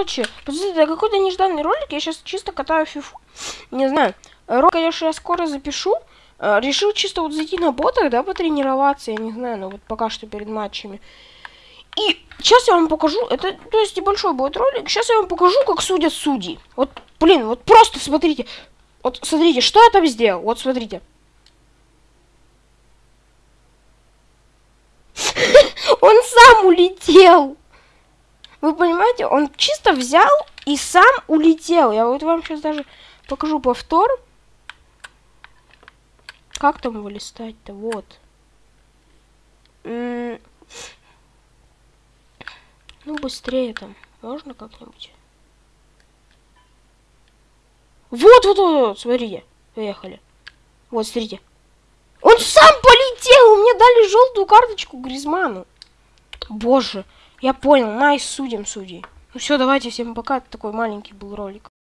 Короче, подождите, это какой-то нежданный ролик, я сейчас чисто катаю фифу. Не знаю, ролик, конечно, я скоро запишу. Э, решил чисто вот зайти на ботах, да, потренироваться, я не знаю, но вот пока что перед матчами. И сейчас я вам покажу, это, то есть небольшой будет ролик, сейчас я вам покажу, как судят судьи. Вот, блин, вот просто смотрите, вот смотрите, что я там сделал, вот смотрите. Он сам улетел. Вы понимаете, он чисто взял и сам улетел. Я вот вам сейчас даже покажу повтор. Как там его листать-то? Вот. ну, быстрее там. Можно как-нибудь? Вот, вот, вот, вот, смотрите. Поехали. Вот, смотрите. Он сам полетел! Мне дали желтую карточку Гризману. Боже. Я понял, найс, судим судей. Ну все, давайте, всем пока. Это такой маленький был ролик.